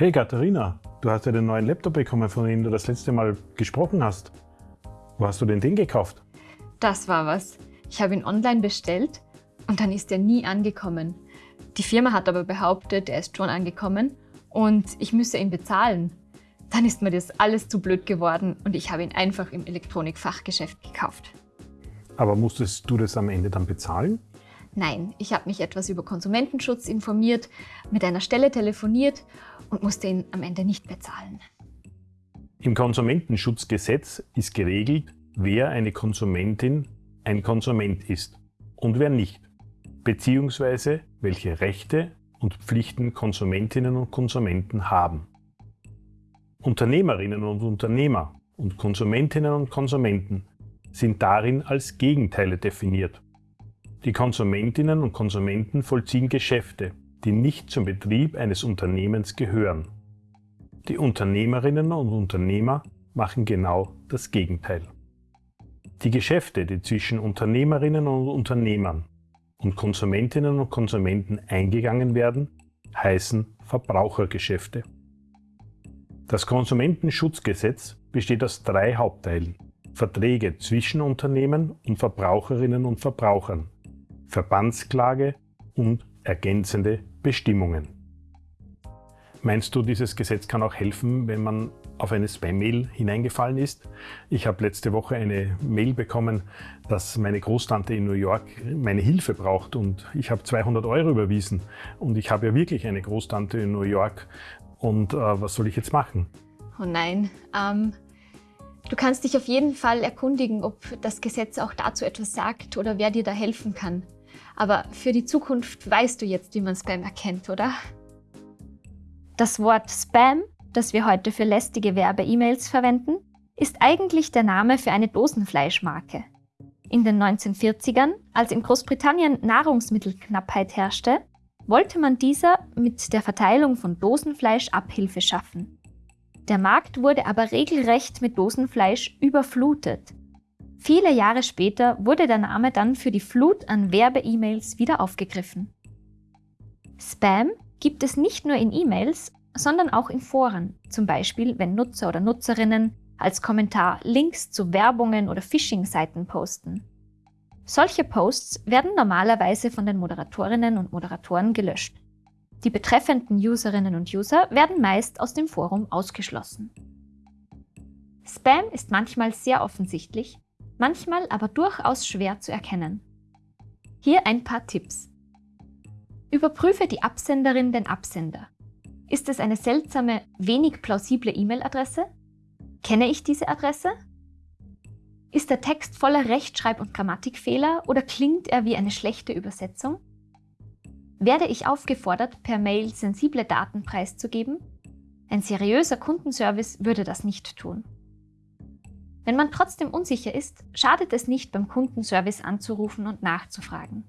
Hey Katharina, du hast ja den neuen Laptop bekommen, von dem du das letzte Mal gesprochen hast. Wo hast du denn den gekauft? Das war was. Ich habe ihn online bestellt und dann ist er nie angekommen. Die Firma hat aber behauptet, er ist schon angekommen und ich müsse ihn bezahlen. Dann ist mir das alles zu blöd geworden und ich habe ihn einfach im Elektronikfachgeschäft gekauft. Aber musstest du das am Ende dann bezahlen? Nein, ich habe mich etwas über Konsumentenschutz informiert, mit einer Stelle telefoniert und musste ihn am Ende nicht bezahlen. Im Konsumentenschutzgesetz ist geregelt, wer eine Konsumentin ein Konsument ist und wer nicht, beziehungsweise welche Rechte und Pflichten Konsumentinnen und Konsumenten haben. Unternehmerinnen und Unternehmer und Konsumentinnen und Konsumenten sind darin als Gegenteile definiert. Die Konsumentinnen und Konsumenten vollziehen Geschäfte, die nicht zum Betrieb eines Unternehmens gehören. Die Unternehmerinnen und Unternehmer machen genau das Gegenteil. Die Geschäfte, die zwischen Unternehmerinnen und Unternehmern und Konsumentinnen und Konsumenten eingegangen werden, heißen Verbrauchergeschäfte. Das Konsumentenschutzgesetz besteht aus drei Hauptteilen. Verträge zwischen Unternehmen und Verbraucherinnen und Verbrauchern, Verbandsklage und ergänzende Bestimmungen. Meinst du, dieses Gesetz kann auch helfen, wenn man auf eine Spam-Mail hineingefallen ist. Ich habe letzte Woche eine Mail bekommen, dass meine Großtante in New York meine Hilfe braucht und ich habe 200 Euro überwiesen und ich habe ja wirklich eine Großtante in New York und äh, was soll ich jetzt machen? Oh nein, ähm, du kannst dich auf jeden Fall erkundigen, ob das Gesetz auch dazu etwas sagt oder wer dir da helfen kann. Aber für die Zukunft weißt du jetzt, wie man Spam erkennt, oder? Das Wort Spam das wir heute für lästige Werbe-E-Mails verwenden, ist eigentlich der Name für eine Dosenfleischmarke. In den 1940ern, als in Großbritannien Nahrungsmittelknappheit herrschte, wollte man dieser mit der Verteilung von Dosenfleisch Abhilfe schaffen. Der Markt wurde aber regelrecht mit Dosenfleisch überflutet. Viele Jahre später wurde der Name dann für die Flut an Werbe-E-Mails wieder aufgegriffen. Spam gibt es nicht nur in E-Mails, sondern auch in Foren, zum Beispiel wenn Nutzer oder Nutzerinnen als Kommentar Links zu Werbungen oder Phishing-Seiten posten. Solche Posts werden normalerweise von den Moderatorinnen und Moderatoren gelöscht. Die betreffenden Userinnen und User werden meist aus dem Forum ausgeschlossen. Spam ist manchmal sehr offensichtlich, manchmal aber durchaus schwer zu erkennen. Hier ein paar Tipps. Überprüfe die Absenderin den Absender. Ist es eine seltsame, wenig plausible E-Mail-Adresse? Kenne ich diese Adresse? Ist der Text voller Rechtschreib- und Grammatikfehler oder klingt er wie eine schlechte Übersetzung? Werde ich aufgefordert, per Mail sensible Daten preiszugeben? Ein seriöser Kundenservice würde das nicht tun. Wenn man trotzdem unsicher ist, schadet es nicht, beim Kundenservice anzurufen und nachzufragen.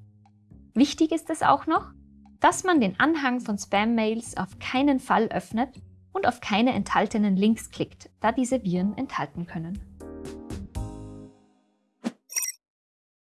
Wichtig ist es auch noch, dass man den Anhang von Spam-Mails auf keinen Fall öffnet und auf keine enthaltenen Links klickt, da diese Viren enthalten können.